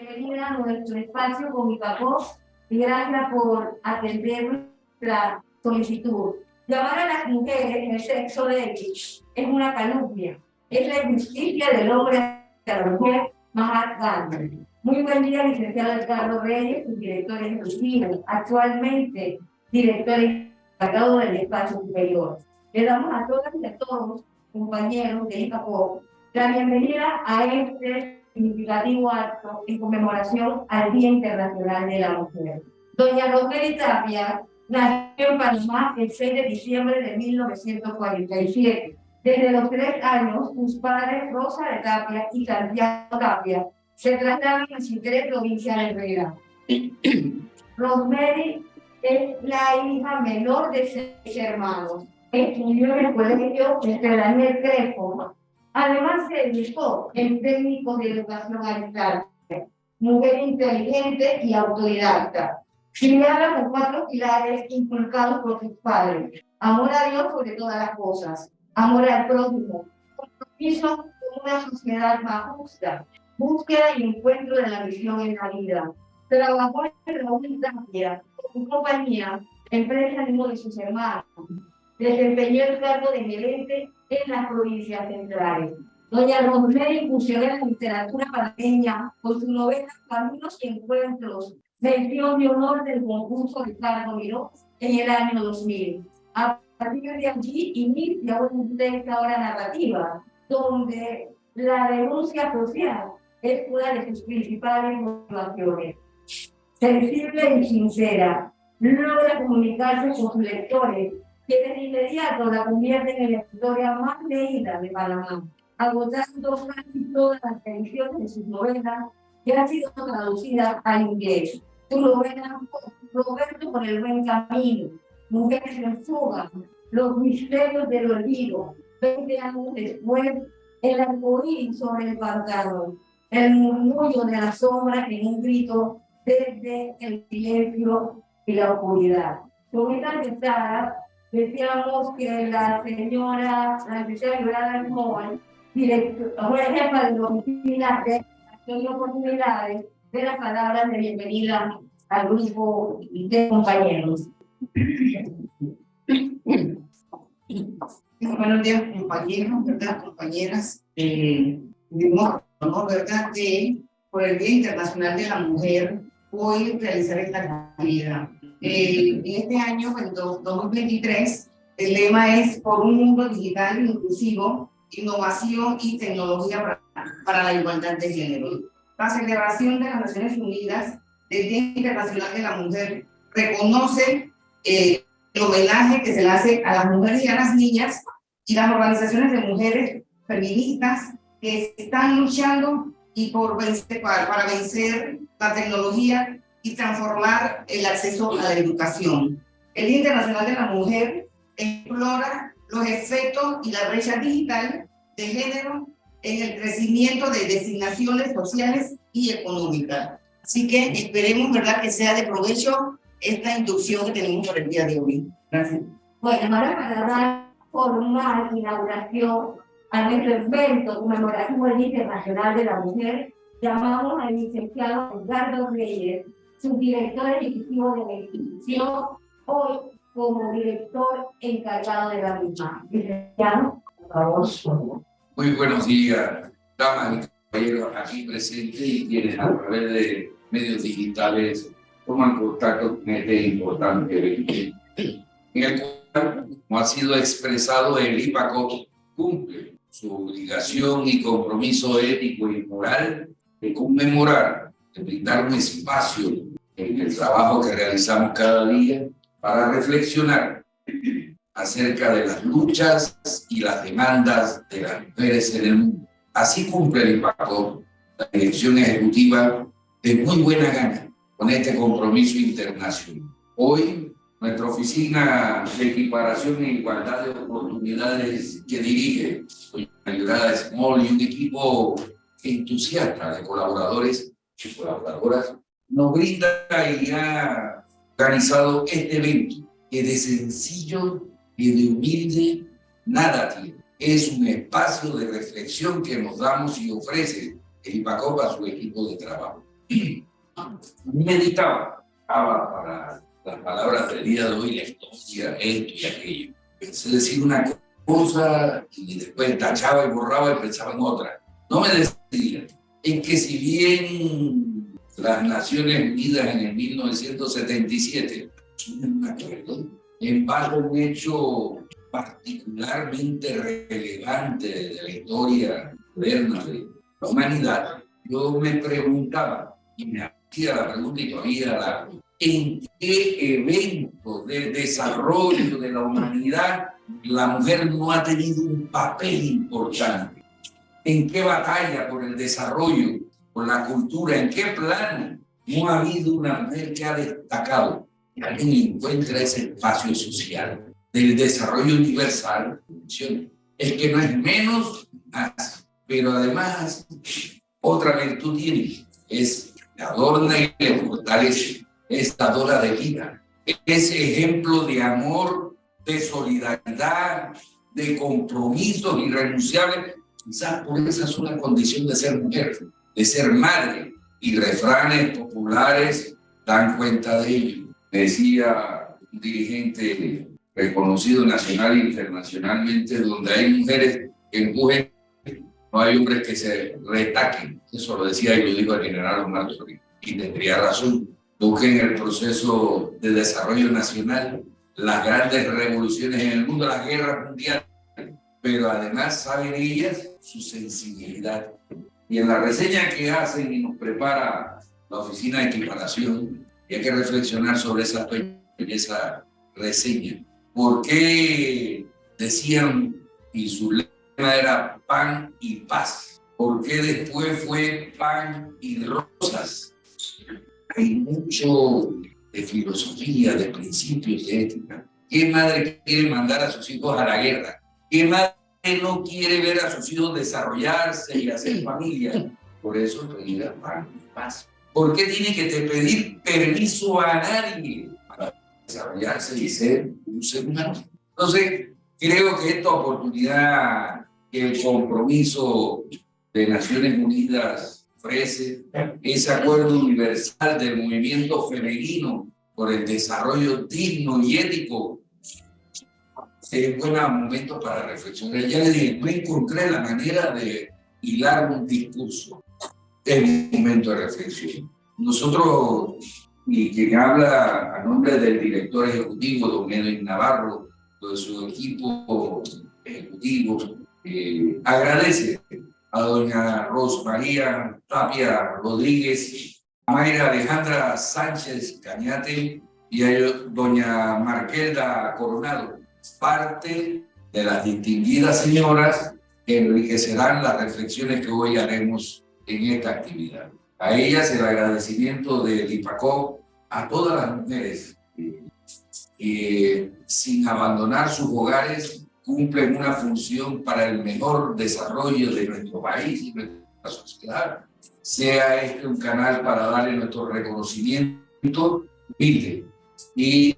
bienvenida a nuestro espacio con mi papá y gracias por atender nuestra solicitud. Llamar a las mujeres en el sexo de ellos es una calumnia, es la injusticia del hombre a la mujer más grande. Muy buen día, licenciado Ricardo Reyes, director ejecutivo, actualmente director encargado del espacio superior. Le damos a todas y a todos, compañeros de ICAPO, la bienvenida a este significativo acto en conmemoración al Día Internacional de la Mujer. Doña Rosemary Tapia nació en Panamá el 6 de diciembre de 1947. Desde los tres años, sus padres Rosa de Tapia y Santiago Tapia se trasladan a Chitré, provincia de Herrera. Rosemary es la hija menor de seis hermanos. Estudió en el colegio de Daniel Crespo. Además, se dedicó en técnicos de educación a distancia. Mujer inteligente y autodidacta. Criada con cuatro pilares inculcados por sus padres. Amor a Dios sobre todas las cosas. Amor al prójimo. Compromiso con una sociedad más justa. Búsqueda y encuentro de la misión en la vida. Trabajó en la Unitaria, con compañía, empresa de de sus hermanos. Desempeñó el cargo de gerente en las provincias centrales. Doña Rosemary incursionó en la literatura panameña con su novela Caminos y Encuentros, mención de honor del concurso de Carlos Miró en el año 2000. A partir de allí inicia una ahora narrativa, donde la denuncia social es una de sus principales motivaciones. Sensible y sincera, logra comunicarse con sus lectores, que de inmediato la convierten en la historia más leída de Panamá, agotando casi todas las ediciones de sus novelas que han sido traducidas al inglés. Su novela Roberto por el buen camino, Mujeres en fuga, Los misterios del olvido, 20 años después, El arcoíris sobre el pantano, el murmullo de la sombra en un grito desde el silencio y la oscuridad. Con esta mentada, decíamos que la señora, la licenciada Yolanda Moy, directora jefa de oficina de acción oportunidades, de las palabras de bienvenida al grupo de compañeros. Buenos días, compañeros, ¿verdad? Compañeras. Eh, ¿no? ¿Verdad? Que por el Día Internacional de la Mujer, hoy realizar esta actividad. Eh, en este año, en 2023, el lema es por un mundo digital inclusivo, innovación y tecnología para, para la igualdad de género. La celebración de las Naciones Unidas del Día Internacional de la Mujer reconoce eh, el homenaje que se le hace a las mujeres y a las niñas y las organizaciones de mujeres feministas que están luchando y por vencer, para, para vencer la tecnología y transformar el acceso a la educación. El Día Internacional de la Mujer explora los efectos y la brecha digital de género en el crecimiento de designaciones sociales y económicas. Así que esperemos, ¿verdad?, que sea de provecho esta inducción que tenemos por el día de hoy. Gracias. Bueno, ahora para dar formal inauguración a nuestro evento conmemorativo del Internacional de la Mujer, llamamos al licenciado Edgardo Reyes, subdirector ejecutivo de la institución, hoy como director encargado de la misma. Licenciado, por favor. Muy buenos días, damas y caballeros aquí presentes y quienes a través de medios digitales toman contacto con este importante evento. En el cual, como ha sido expresado, el IPACO cumple su obligación y compromiso ético y moral de conmemorar, de brindar un espacio en el trabajo que realizamos cada día para reflexionar acerca de las luchas y las demandas de las mujeres en el mundo. Así cumple el impacto la dirección ejecutiva de muy buena gana con este compromiso internacional. Hoy, nuestra oficina de equiparación e igualdad de oportunidades que dirige doña Small y un equipo entusiasta de colaboradores y colaboradoras nos brinda y ha organizado este evento que de sencillo y de humilde nada tiene. Es un espacio de reflexión que nos damos y ofrece el IPACOP a su equipo de trabajo. meditaba, para las palabras del día de hoy, la historia, esto y aquello. Pensé decir una cosa y después tachaba y borraba y pensaba en otra. No me decía en que si bien las Naciones Unidas en el 1977 en base un hecho particularmente relevante de la historia moderna de la humanidad, yo me preguntaba, y me hacía la pregunta y todavía la en qué evento de desarrollo de la humanidad la mujer no ha tenido un papel importante. En qué batalla por el desarrollo, por la cultura, en qué plano no ha habido una mujer que ha destacado. Y alguien encuentra ese espacio social del desarrollo universal. Es que no es menos, pero además otra virtud tiene, es la adorna y le fortalece es dadora de vida. Es ejemplo de amor, de solidaridad, de compromisos irrenunciables. Quizás por esa sola condición de ser mujer, de ser madre. Y refranes populares dan cuenta de ello. Decía un dirigente reconocido nacional e internacionalmente, donde hay mujeres que empujen, no hay hombres que se retaquen. Eso lo decía y lo dijo el general Omar Y tendría razón busquen el proceso de desarrollo nacional, las grandes revoluciones en el mundo, las guerras mundiales, pero además saben ellas su sensibilidad. Y en la reseña que hacen y nos prepara la oficina de equiparación, y hay que reflexionar sobre esa, esa reseña. ¿Por qué decían, y su lema era pan y paz? ¿Por qué después fue pan y rosas? hay mucho de filosofía, de principios, de ética. ¿Qué madre quiere mandar a sus hijos a la guerra? ¿Qué madre no quiere ver a sus hijos desarrollarse y hacer familia? Por eso pedir paz. ¿Por qué tiene que te pedir permiso a nadie para desarrollarse y ser un ser humano? Entonces, creo que esta oportunidad, que el compromiso de Naciones Unidas ofrece ese acuerdo universal del movimiento femenino por el desarrollo digno y ético. Es buen momento para reflexionar. Ya le dije, no encontré la manera de hilar un discurso. Es un momento de reflexión. Nosotros, y quien habla a nombre del director ejecutivo, don Edwin Navarro, de su equipo ejecutivo, eh, agradece a doña Rosmaría Tapia Rodríguez, a Mayra Alejandra Sánchez Cañate y a doña Marquelda Coronado, parte de las distinguidas señoras que enriquecerán las reflexiones que hoy haremos en esta actividad. A ellas el agradecimiento del IPACO, a todas las mujeres que sin abandonar sus hogares cumplen una función para el mejor desarrollo de nuestro país y nuestra sociedad. Sea este un canal para darle nuestro reconocimiento humilde y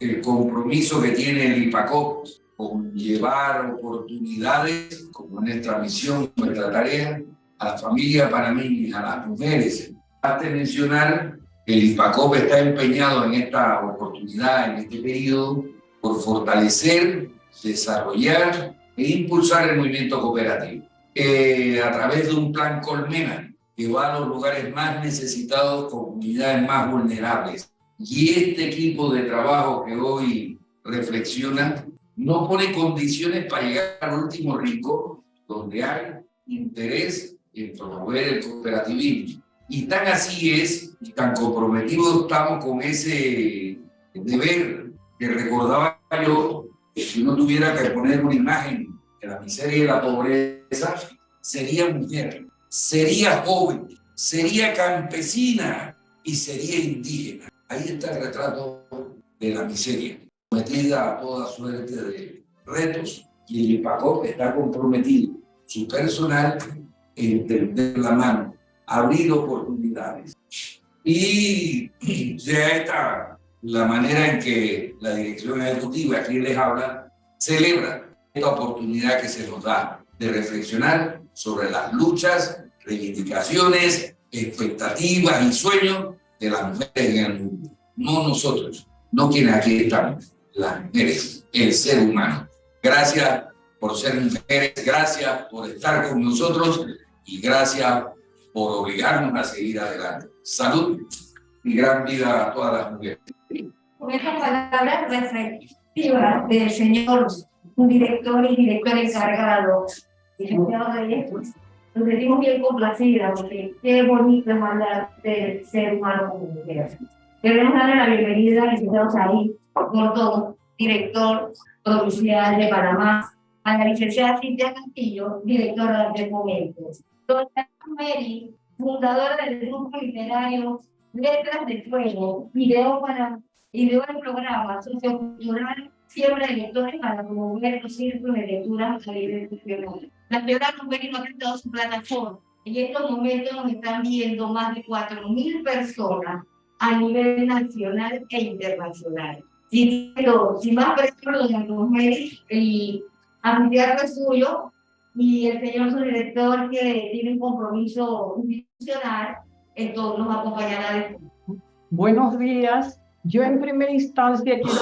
el compromiso que tiene el IPACOP con llevar oportunidades, como nuestra misión, nuestra tarea, a la familia panameña, a las mujeres. Hasta mencionar que el IPACOP está empeñado en esta oportunidad, en este periodo, por fortalecer desarrollar e impulsar el movimiento cooperativo eh, a través de un plan Colmena que va a los lugares más necesitados, comunidades más vulnerables. Y este equipo de trabajo que hoy reflexiona no pone condiciones para llegar al último rico, donde hay interés en promover el cooperativismo. Y tan así es, y tan comprometidos estamos con ese deber que recordaba yo si uno tuviera que poner una imagen de la miseria y la pobreza, sería mujer, sería joven, sería campesina y sería indígena. Ahí está el retrato de la miseria, sometida a toda suerte de retos y el IPACOP está comprometido, su personal, en tender la mano, abrir oportunidades. Y ya está la manera en que la dirección ejecutiva, aquí les habla, celebra esta oportunidad que se nos da de reflexionar sobre las luchas, reivindicaciones expectativas y sueños de las mujeres en el mundo. No nosotros, no quienes aquí están, las mujeres, el ser humano. Gracias por ser mujeres, gracias por estar con nosotros y gracias por obligarnos a seguir adelante. Salud y gran vida a todas las mujeres. Con estas palabras del señor director y director encargado, licenciado nos sentimos bien complacidas porque qué bonito es del ser humano como mujer. Queremos darle la bienvenida al licenciado Saí Gordón, director provincial de Panamá, a la licenciada Cintia Castillo, directora de Momentos. Doña Mary, fundadora del grupo literario Letras de Fuego, video para ideó el programa sociocultural Siembra de Lectores para promover los círculos de lectura a nivel nacional. La señora Rubén ha creado su plataforma en estos momentos nos están viendo más de 4.000 personas a nivel nacional e internacional. Si, si más personas, doña Rosemary y anfitrión suyo y el señor su director que tiene un compromiso institucional, entonces nos acompañará después. Buenos días. Yo en primera instancia quiero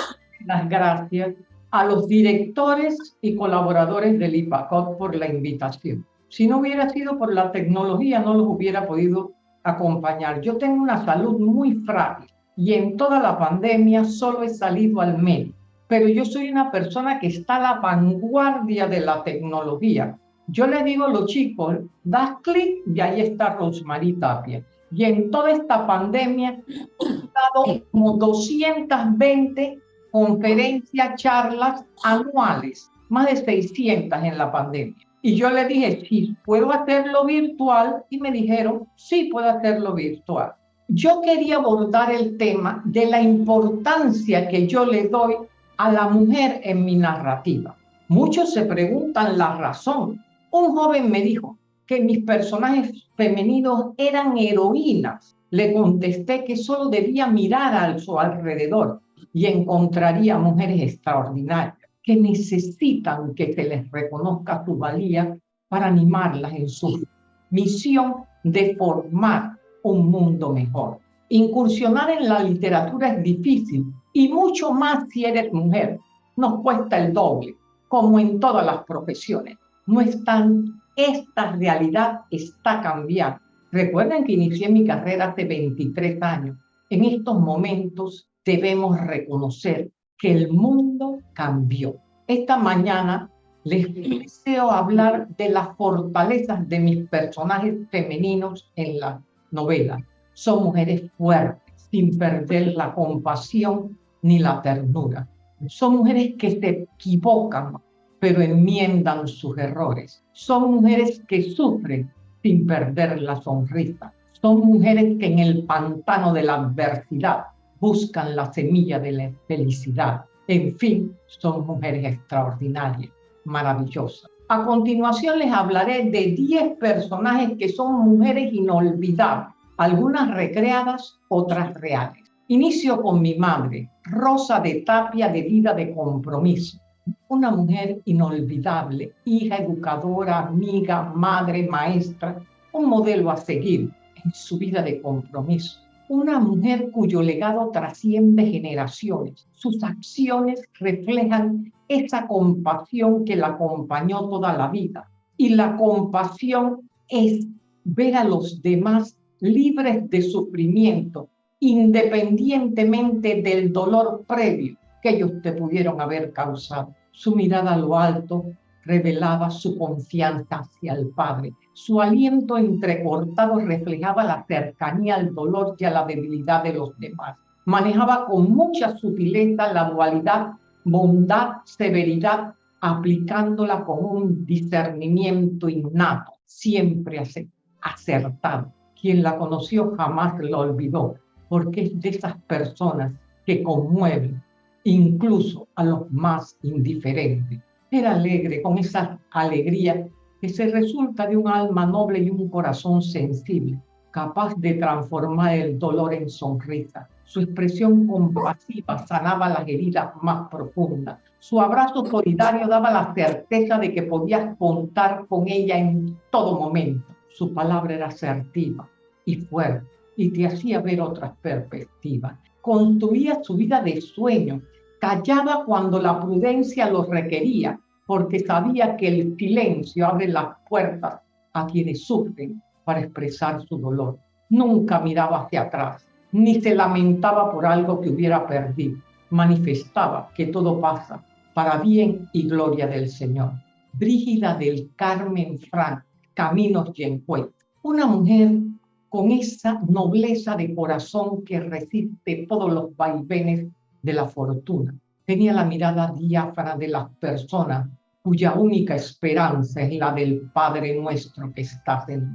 las gracias a los directores y colaboradores del IPACOT por la invitación. Si no hubiera sido por la tecnología, no los hubiera podido acompañar. Yo tengo una salud muy frágil y en toda la pandemia solo he salido al medio. Pero yo soy una persona que está a la vanguardia de la tecnología. Yo le digo a los chicos, das clic y ahí está Rosmarie Tapia. Y en toda esta pandemia he dado como 220 conferencias, charlas anuales, más de 600 en la pandemia. Y yo le dije, sí, puedo hacerlo virtual. Y me dijeron, sí, puedo hacerlo virtual. Yo quería abordar el tema de la importancia que yo le doy a la mujer en mi narrativa. Muchos se preguntan la razón. Un joven me dijo que mis personajes femeninos eran heroínas. Le contesté que solo debía mirar a su alrededor y encontraría mujeres extraordinarias que necesitan que se les reconozca su valía para animarlas en su misión de formar un mundo mejor. Incursionar en la literatura es difícil y mucho más si eres mujer. Nos cuesta el doble, como en todas las profesiones. No están, esta realidad está cambiando. Recuerden que inicié mi carrera hace 23 años. En estos momentos debemos reconocer que el mundo cambió. Esta mañana les deseo hablar de las fortalezas de mis personajes femeninos en la novela. Son mujeres fuertes, sin perder la compasión ni la ternura. Son mujeres que se equivocan, pero enmiendan sus errores. Son mujeres que sufren sin perder la sonrisa. Son mujeres que en el pantano de la adversidad buscan la semilla de la felicidad. En fin, son mujeres extraordinarias, maravillosas. A continuación les hablaré de 10 personajes que son mujeres inolvidables, algunas recreadas, otras reales. Inicio con mi madre, Rosa de Tapia de vida de compromiso. Una mujer inolvidable, hija, educadora, amiga, madre, maestra, un modelo a seguir en su vida de compromiso una mujer cuyo legado trasciende generaciones. Sus acciones reflejan esa compasión que la acompañó toda la vida. Y la compasión es ver a los demás libres de sufrimiento, independientemente del dolor previo que ellos te pudieron haber causado. Su mirada a lo alto revelaba su confianza hacia el Padre su aliento entrecortado reflejaba la cercanía al dolor y a la debilidad de los demás. Manejaba con mucha sutileza la dualidad bondad, severidad, aplicándola con un discernimiento innato, siempre acertado. Quien la conoció jamás la olvidó, porque es de esas personas que conmueven incluso a los más indiferentes. Era alegre, con esa alegría que se resulta de un alma noble y un corazón sensible, capaz de transformar el dolor en sonrisa. Su expresión compasiva sanaba las heridas más profundas. Su abrazo solidario daba la certeza de que podías contar con ella en todo momento. Su palabra era asertiva, y fuerte y te hacía ver otras perspectivas. Construía su vida de sueño, callaba cuando la prudencia lo requería, porque sabía que el silencio abre las puertas a quienes sufren para expresar su dolor. Nunca miraba hacia atrás, ni se lamentaba por algo que hubiera perdido. Manifestaba que todo pasa para bien y gloria del Señor. Brígida del Carmen Frank, Caminos Yencuet, una mujer con esa nobleza de corazón que resiste todos los vaivenes de la fortuna. Tenía la mirada diáfana de las personas cuya única esperanza es la del Padre nuestro que estás en.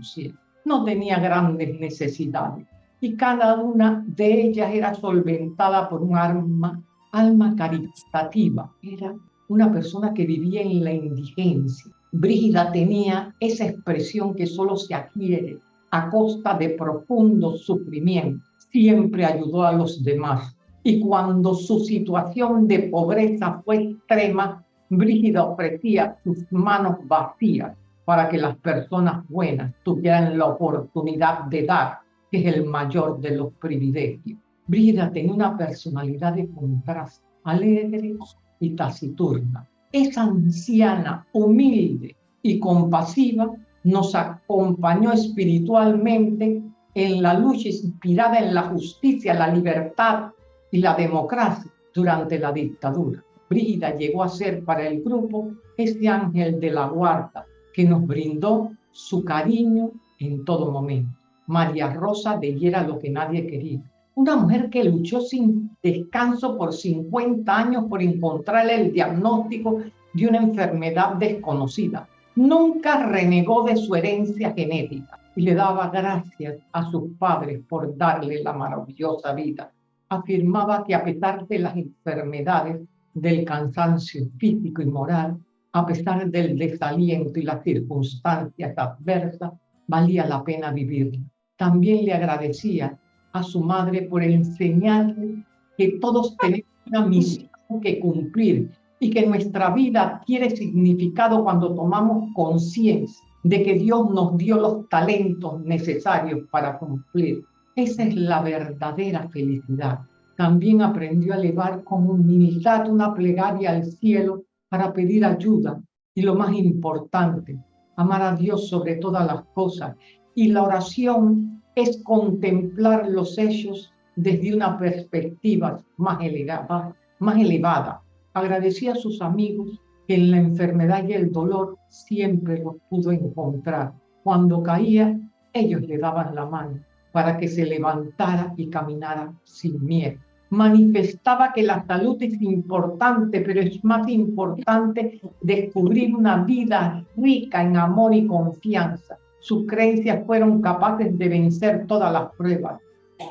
No tenía grandes necesidades y cada una de ellas era solventada por un alma, alma caritativa. Era una persona que vivía en la indigencia. Brígida tenía esa expresión que solo se adquiere a costa de profundo sufrimiento. Siempre ayudó a los demás. Y cuando su situación de pobreza fue extrema, Brígida ofrecía sus manos vacías para que las personas buenas tuvieran la oportunidad de dar, que es el mayor de los privilegios. Brígida tenía una personalidad de contraste, alegre y taciturna. Esa anciana, humilde y compasiva, nos acompañó espiritualmente en la lucha inspirada en la justicia, la libertad y la democracia durante la dictadura. Brígida llegó a ser para el grupo este ángel de la guarda que nos brindó su cariño en todo momento. María Rosa de era lo que nadie quería. Una mujer que luchó sin descanso por 50 años por encontrar el diagnóstico de una enfermedad desconocida nunca renegó de su herencia genética y le daba gracias a sus padres por darle la maravillosa vida. Afirmaba que a pesar de las enfermedades, del cansancio físico y moral, a pesar del desaliento y las circunstancias adversas, valía la pena vivir. También le agradecía a su madre por enseñarle que todos tenemos una misión que cumplir y que nuestra vida adquiere significado cuando tomamos conciencia de que Dios nos dio los talentos necesarios para cumplir. Esa es la verdadera felicidad. También aprendió a elevar con humildad una plegaria al cielo para pedir ayuda y lo más importante, amar a Dios sobre todas las cosas. Y la oración es contemplar los hechos desde una perspectiva más elevada, más elevada Agradecía a sus amigos que en la enfermedad y el dolor siempre los pudo encontrar. Cuando caía, ellos le daban la mano para que se levantara y caminara sin miedo. Manifestaba que la salud es importante, pero es más importante descubrir una vida rica en amor y confianza. Sus creencias fueron capaces de vencer todas las pruebas,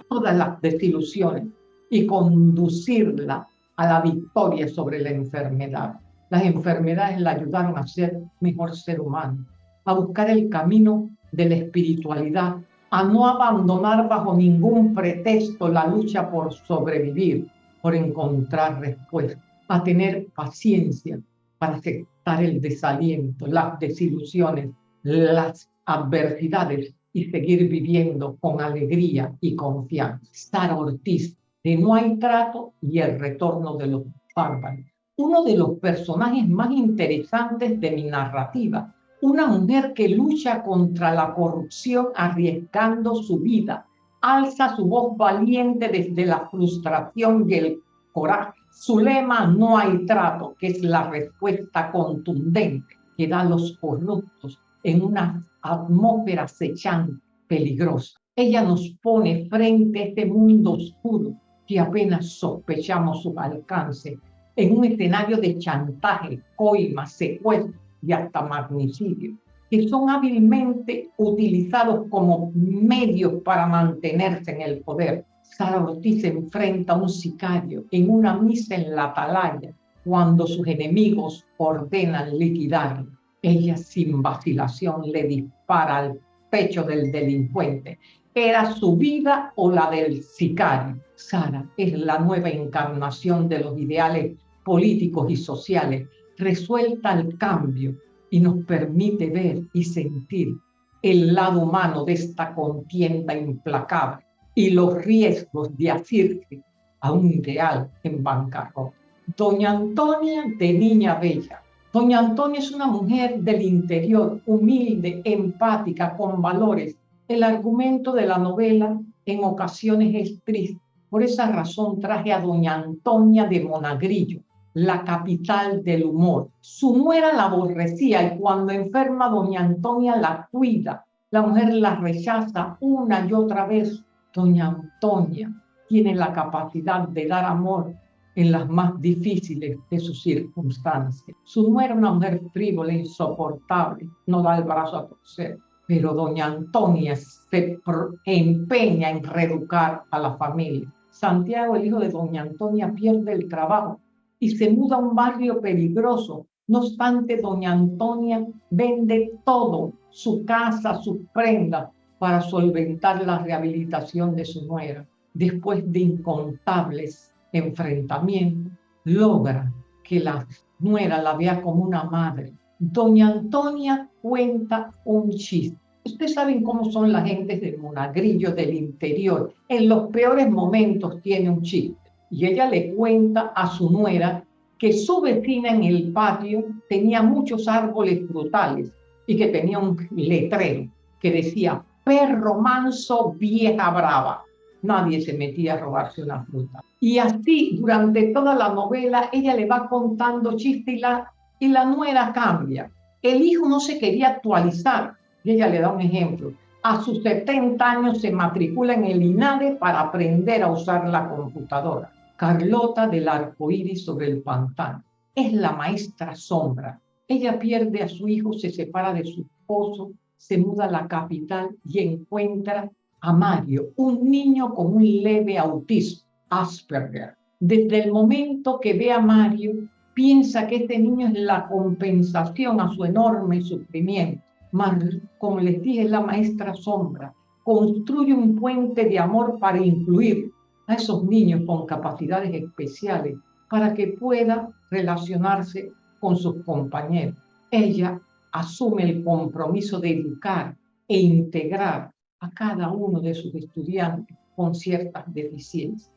todas las desilusiones y conducirla a la victoria sobre la enfermedad. Las enfermedades la ayudaron a ser mejor ser humano, a buscar el camino de la espiritualidad, a no abandonar bajo ningún pretexto la lucha por sobrevivir, por encontrar respuesta, a tener paciencia para aceptar el desaliento, las desilusiones, las adversidades y seguir viviendo con alegría y confianza. Sara Ortiz de No hay trato y el retorno de los bárbaros. Uno de los personajes más interesantes de mi narrativa, una mujer que lucha contra la corrupción arriesgando su vida, alza su voz valiente desde la frustración y el coraje. Su lema no hay trato, que es la respuesta contundente que da los corruptos en una atmósfera acechante, peligrosa. Ella nos pone frente a este mundo oscuro que apenas sospechamos su alcance en un escenario de chantaje, coima, secuestro y hasta magnicidio, que son hábilmente utilizados como medios para mantenerse en el poder. Sara Ortiz enfrenta a un sicario en una misa en la atalaya cuando sus enemigos ordenan liquidarlo. Ella sin vacilación le dispara al pecho del delincuente era su vida o la del sicario. Sara es la nueva encarnación de los ideales políticos y sociales, resuelta al cambio y nos permite ver y sentir el lado humano de esta contienda implacable y los riesgos de asirse a un ideal en bancarrota. Doña Antonia de Niña Bella. Doña Antonia es una mujer del interior, humilde, empática, con valores. El argumento de la novela en ocasiones es triste. Por esa razón traje a Doña Antonia de Monagrillo, la capital del humor. Su nuera la aborrecía y cuando enferma Doña Antonia la cuida. La mujer la rechaza una y otra vez. Doña Antonia tiene la capacidad de dar amor en las más difíciles de sus circunstancias. Su nuera una mujer frívola, insoportable, no da el brazo a torcer. Pero doña Antonia se empeña en reeducar a la familia. Santiago, el hijo de doña Antonia, pierde el trabajo y se muda a un barrio peligroso. No obstante, doña Antonia vende todo, su casa, sus prendas, para solventar la rehabilitación de su nuera. Después de incontables enfrentamientos, logra que la nuera la vea como una madre. Doña Antonia cuenta un chiste. Ustedes saben cómo son las gentes del monagrillo del interior. En los peores momentos tiene un chiste y ella le cuenta a su nuera que su vecina en el patio tenía muchos árboles frutales y que tenía un letrero que decía, perro manso, vieja brava. Nadie se metía a robarse una fruta. Y así, durante toda la novela, ella le va contando chistes y la, y la nuera cambia. El hijo no se quería actualizar. Y ella le da un ejemplo. A sus 70 años se matricula en el INADE para aprender a usar la computadora. Carlota del arco iris sobre el pantano. Es la maestra sombra. Ella pierde a su hijo, se separa de su esposo, se muda a la capital y encuentra a Mario, un niño con un leve autismo, Asperger. Desde el momento que ve a Mario, piensa que este niño es la compensación a su enorme sufrimiento. Mario, como les dije, la maestra sombra. Construye un puente de amor para incluir a esos niños con capacidades especiales para que pueda relacionarse con sus compañeros. Ella asume el compromiso de educar e integrar a cada uno de sus estudiantes con ciertas deficiencias.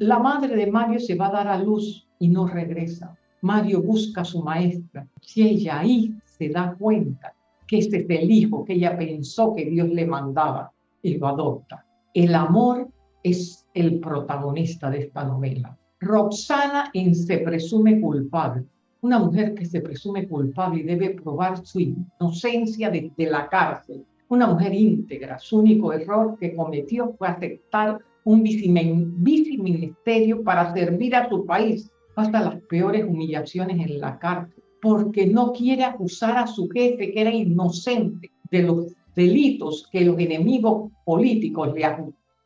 La madre de Mario se va a dar a luz y no regresa. Mario busca a su maestra. Si ella ahí se da cuenta que este es el hijo que ella pensó que Dios le mandaba y lo adopta. El amor es el protagonista de esta novela. Roxana se presume culpable. Una mujer que se presume culpable y debe probar su inocencia desde la cárcel. Una mujer íntegra. Su único error que cometió fue aceptar un viceministerio para servir a su país hasta las peores humillaciones en la cárcel, porque no quiere acusar a su jefe que era inocente de los delitos que los enemigos políticos le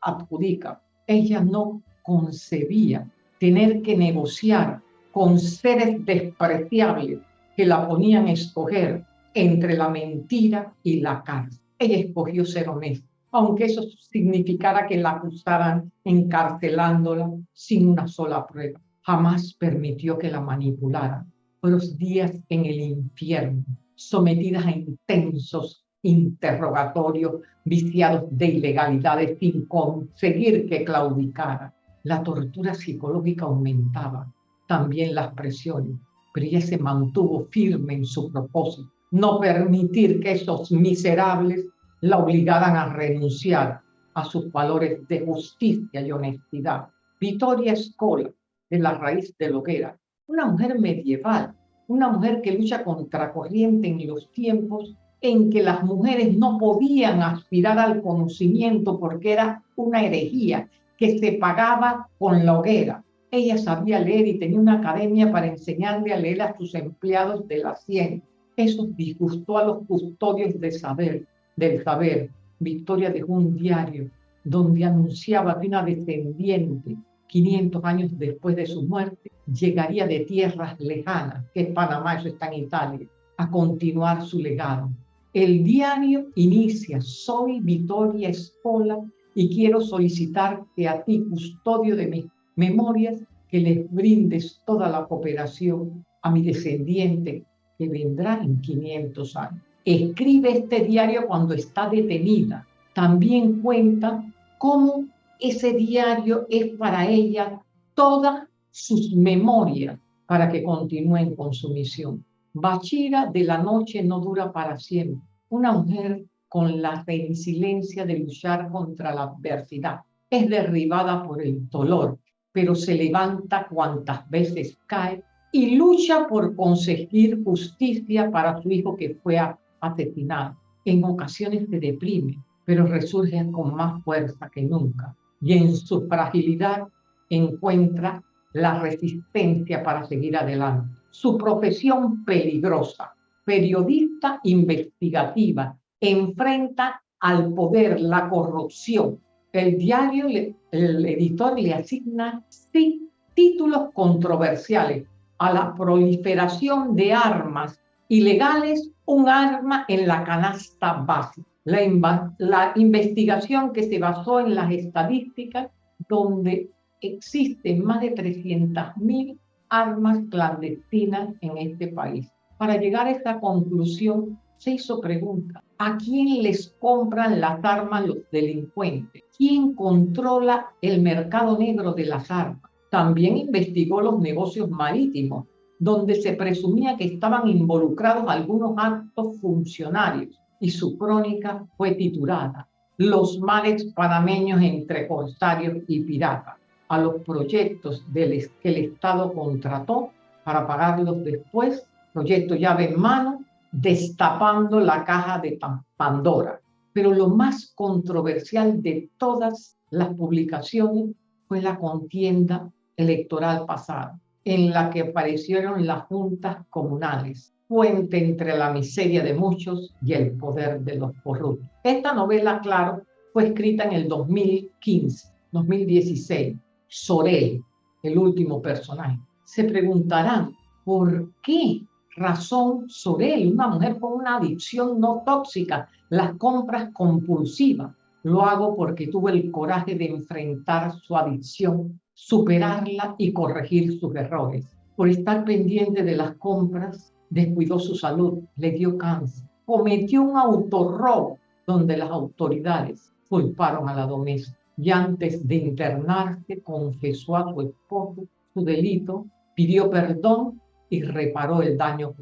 adjudican. Ella no concebía tener que negociar con seres despreciables que la ponían a escoger entre la mentira y la cárcel. Ella escogió ser honesta, aunque eso significara que la acusaran encarcelándola sin una sola prueba. Jamás permitió que la manipularan. Los días en el infierno, sometidas a intensos interrogatorios viciados de ilegalidades sin conseguir que claudicara. La tortura psicológica aumentaba, también las presiones, pero ella se mantuvo firme en su propósito, no permitir que esos miserables la obligaran a renunciar a sus valores de justicia y honestidad. Victoria Escola, de la raíz de Loguera, una mujer medieval, una mujer que lucha contra corriente en los tiempos en que las mujeres no podían aspirar al conocimiento porque era una herejía que se pagaba con la hoguera. Ella sabía leer y tenía una academia para enseñarle a leer a sus empleados de la ciencia. Eso disgustó a los custodios de saber, del saber. Victoria dejó un diario donde anunciaba que una descendiente, 500 años después de su muerte, llegaría de tierras lejanas, que es Panamá, eso está en Italia, a continuar su legado. El diario inicia, soy Victoria Escola y quiero solicitarte a ti, custodio de mis memorias, que les brindes toda la cooperación a mi descendiente que vendrá en 500 años. escribe este diario cuando está detenida. También cuenta cómo ese diario es para ella todas sus memorias para que continúen con su misión. Bachira de la noche no dura para siempre. Una mujer con la resiliencia de luchar contra la adversidad es derribada por el dolor, pero se levanta cuantas veces cae y lucha por conseguir justicia para su hijo que fue asesinado. En ocasiones se deprime, pero resurge con más fuerza que nunca y en su fragilidad encuentra la resistencia para seguir adelante. Su profesión peligrosa, periodista investigativa, enfrenta al poder, la corrupción. El diario, el editor le asigna sí, títulos controversiales a la proliferación de armas ilegales, un arma en la canasta básica. La, la investigación que se basó en las estadísticas donde existen más de 300.000 armas clandestinas en este país. Para llegar a esta conclusión, se hizo pregunta, ¿a quién les compran las armas los delincuentes? ¿Quién controla el mercado negro de las armas? También investigó los negocios marítimos, donde se presumía que estaban involucrados algunos actos funcionarios, y su crónica fue titulada Los males panameños entre corsarios y piratas a los proyectos del, que el Estado contrató para pagarlos después, proyecto llave en mano, destapando la caja de Pandora. Pero lo más controversial de todas las publicaciones fue la contienda electoral pasada, en la que aparecieron las juntas comunales, puente entre la miseria de muchos y el poder de los corruptos. Esta novela, claro, fue escrita en el 2015, 2016, Sorel, el último personaje. Se preguntarán, ¿por qué razón Sorel, una mujer con una adicción no tóxica, las compras compulsivas? Lo hago porque tuve el coraje de enfrentar su adicción, superarla y corregir sus errores. Por estar pendiente de las compras, descuidó su salud, le dio cáncer, cometió un autorrobo donde las autoridades culparon a la doméstica y antes de internarse confesó a su esposo su delito, pidió perdón y reparó el daño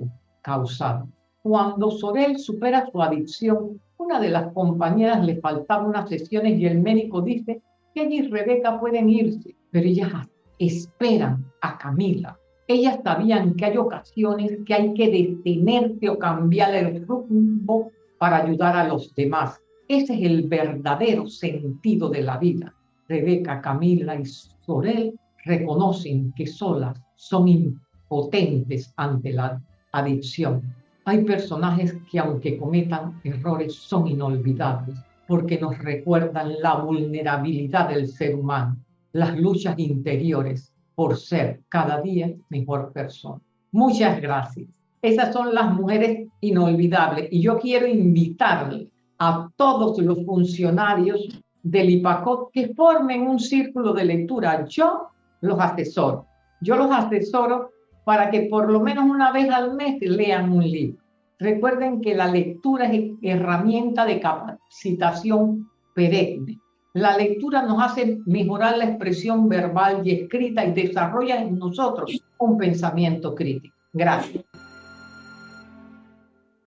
causado. Cuando Sorel supera su adicción, una de las compañeras le faltaba unas sesiones y el médico dice que ella y Rebeca pueden irse, pero ellas esperan a Camila. Ellas sabían que hay ocasiones que hay que detenerse o cambiar el rumbo para ayudar a los demás. Ese es el verdadero sentido de la vida. Rebeca, Camila y Sorel reconocen que solas son impotentes ante la adicción. Hay personajes que aunque cometan errores son inolvidables porque nos recuerdan la vulnerabilidad del ser humano, las luchas interiores por ser cada día mejor persona. Muchas gracias. Esas son las mujeres inolvidables y yo quiero invitarle a todos los funcionarios del IPACOT que formen un círculo de lectura. Yo los asesoro. Yo los asesoro para que por lo menos una vez al mes lean un libro. Recuerden que la lectura es herramienta de capacitación perenne. La lectura nos hace mejorar la expresión verbal y escrita y desarrolla en nosotros un pensamiento crítico. Gracias.